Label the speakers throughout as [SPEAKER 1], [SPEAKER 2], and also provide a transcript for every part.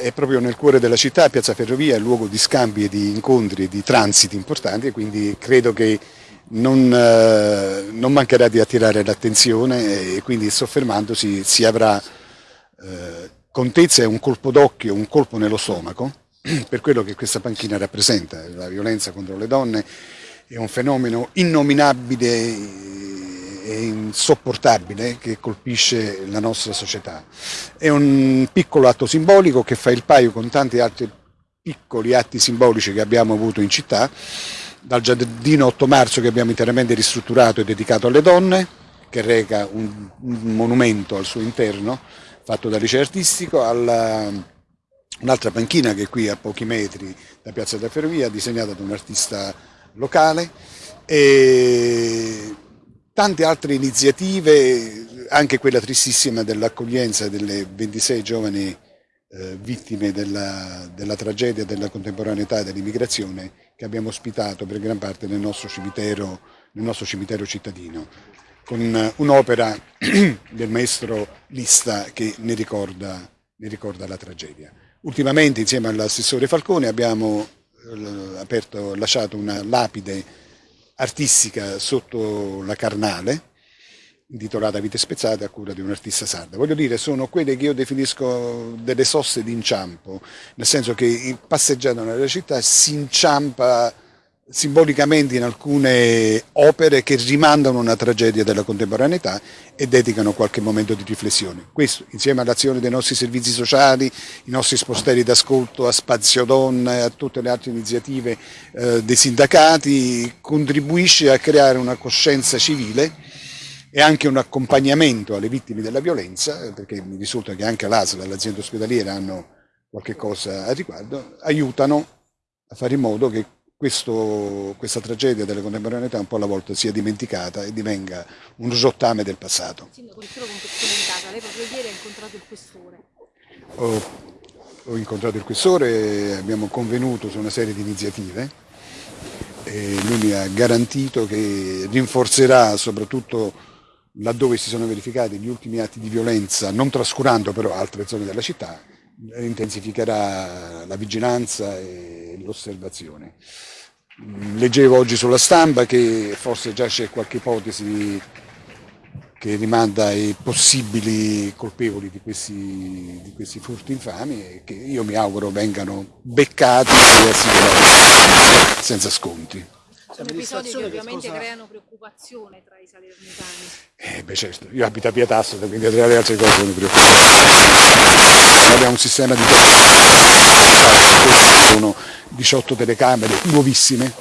[SPEAKER 1] è proprio nel cuore della città, Piazza Ferrovia è luogo di scambi e di incontri e di transiti importanti e quindi credo che non, eh, non mancherà di attirare l'attenzione e quindi soffermandosi si avrà eh, contezza e un colpo d'occhio, un colpo nello stomaco per quello che questa panchina rappresenta, la violenza contro le donne è un fenomeno innominabile insopportabile che colpisce la nostra società. È un piccolo atto simbolico che fa il paio con tanti altri piccoli atti simbolici che abbiamo avuto in città, dal giardino 8 marzo che abbiamo interamente ristrutturato e dedicato alle donne, che reca un, monumento al suo interno, fatto dal liceo artistico, un'altra panchina che è qui a pochi metri da Piazza della Ferrovia, disegnata da un artista locale, e tante altre iniziative, anche quella tristissima dell'accoglienza delle 26 giovani eh, vittime della, della, tragedia della contemporaneità e dell'immigrazione che abbiamo ospitato per gran parte nel nostro cimitero, nel nostro cimitero cittadino, con un'opera del maestro Lista che ne ricorda, ne ricorda la tragedia. Ultimamente insieme all'assessore Falcone abbiamo eh, aperto, lasciato una lapide artistica sotto la Carnale, intitolata Vite spezzate a cura di un artista sarda. Voglio dire, sono quelle che io definisco delle soste d'inciampo, nel senso che passeggiando nella città si inciampa simbolicamente in alcune opere che rimandano una tragedia della contemporaneità e dedicano qualche momento di riflessione. Questo, insieme all'azione dei nostri servizi sociali, i nostri spostelli d'ascolto a Spazio Donna e a tutte le altre iniziative eh, dei sindacati, contribuisce a creare una coscienza civile e anche un accompagnamento alle vittime della violenza, perché mi risulta che anche l'ASL e l'azienda ospedaliera hanno qualche cosa a riguardo, aiutano a fare in modo che questo, questa tragedia della contemporaneità un po' alla volta sia dimenticata e divenga un rottame del passato.
[SPEAKER 2] Sindaco, solo contestualizzata, lei proprio ieri ha incontrato il questore.
[SPEAKER 1] Ho, ho incontrato il questore, abbiamo convenuto su una serie di iniziative e lui mi ha garantito che rinforzerà soprattutto laddove si sono verificati gli ultimi atti di violenza, non trascurando però altre zone della città, intensificherà la vigilanza e l'osservazione. Leggevo oggi sulla stampa che forse già c'è qualche ipotesi che rimanda ai possibili colpevoli di questi, di questi furti infami e che io mi auguro vengano beccati e senza sconti.
[SPEAKER 2] Sono episodi che ovviamente cosa... creano preoccupazione tra i salernitani.
[SPEAKER 1] Eh beh certo, io abito a Piatasso, quindi tra le altre cose sono preoccupato. Abbiamo un sistema di sono 18 telecamere nuovissime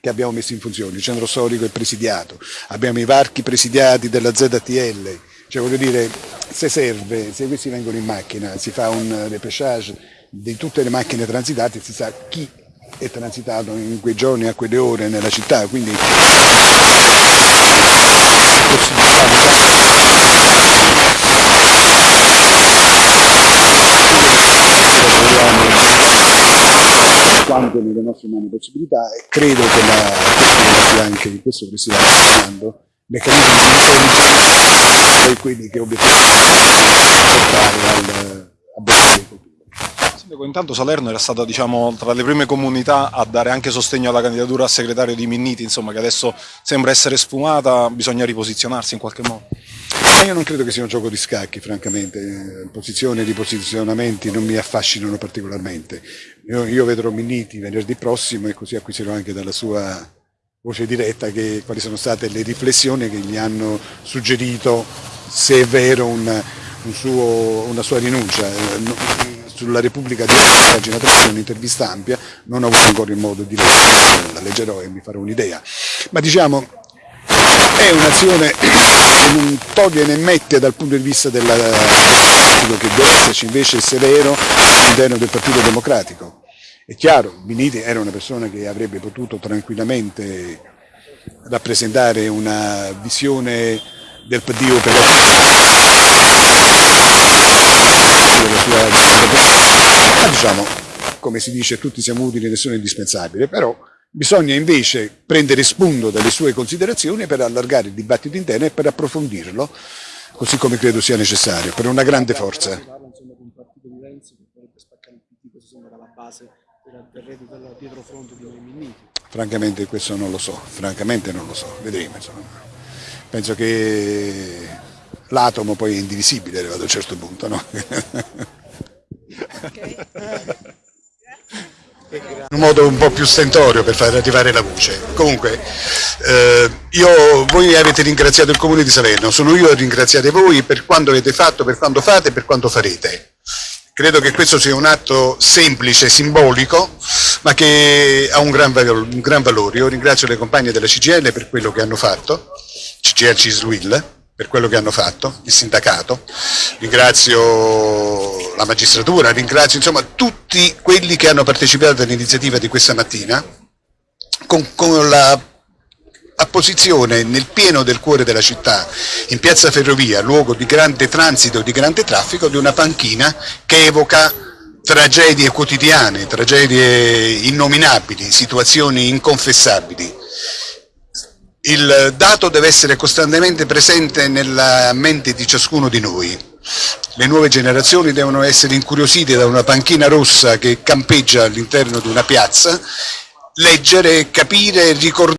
[SPEAKER 1] che abbiamo messo in funzione, il centro storico è presidiato, abbiamo i varchi presidiati della ZTL, cioè voglio dire, se serve, se questi vengono in macchina, si fa un repechage di tutte le macchine transitate, si sa chi è transitato in quei giorni a quelle ore nella città, quindi quanto nelle nostre mani possibilità e credo che la sia anche di questo che si sta parlando meccanismi di intelligence e quelli che obiettivamente portare al, a Berkeley
[SPEAKER 3] Sindaco, intanto Salerno era stata diciamo, tra le prime comunità a dare anche sostegno alla candidatura a segretario di Minniti, insomma, che adesso sembra essere sfumata, bisogna riposizionarsi in qualche modo.
[SPEAKER 1] Ma io non credo che sia un gioco di scacchi, francamente. Posizioni e riposizionamenti non mi affascinano particolarmente. Io, io vedrò Minniti venerdì prossimo e così acquisirò anche dalla sua voce diretta che, quali sono state le riflessioni che gli hanno suggerito, se è vero, un, un suo, una sua rinuncia sulla Repubblica di pagina 3, un'intervista ampia, non ho avuto ancora il modo di leggerla, la leggerò e mi farò un'idea. Ma diciamo, è un'azione non toglie né mette dal punto di vista della, che deve esserci invece severo all'interno del Partito Democratico. È chiaro, Biniti era una persona che avrebbe potuto tranquillamente rappresentare una visione del PD operativo ma diciamo, come si dice, tutti siamo utili, nessuno è indispensabile, però bisogna invece prendere spunto dalle sue considerazioni per allargare il dibattito interno e per approfondirlo, così come credo sia necessario, per una grande forza.
[SPEAKER 4] Renzi che vorrebbe spaccare il PD, questo sembra la base del reddito del dietro fronte di noi Minniti.
[SPEAKER 1] Francamente questo non lo so, francamente non lo so, vedremo insomma. Penso che l'atomo poi è indivisibile arrivato a un certo punto, no? un modo un po' più stentorio per far arrivare la voce. Comunque, eh, io, voi avete ringraziato il Comune di Salerno, sono io a ringraziare voi per quanto avete fatto, per quanto fate e per quanto farete. Credo che questo sia un atto semplice, simbolico, ma che ha un gran, un gran valore. Io ringrazio le compagne della CGL per quello che hanno fatto, CGL Cisluil, per quello che hanno fatto, il sindacato, ringrazio la magistratura, ringrazio insomma tutti quelli che hanno partecipato all'iniziativa di questa mattina con, con la apposizione nel pieno del cuore della città, in piazza Ferrovia, luogo di grande transito, di grande traffico, di una panchina che evoca tragedie quotidiane, tragedie innominabili, situazioni inconfessabili. Il dato deve essere costantemente presente nella mente di ciascuno di noi. Le nuove generazioni devono essere incuriosite da una panchina rossa che campeggia all'interno di una piazza, leggere, capire, ricordare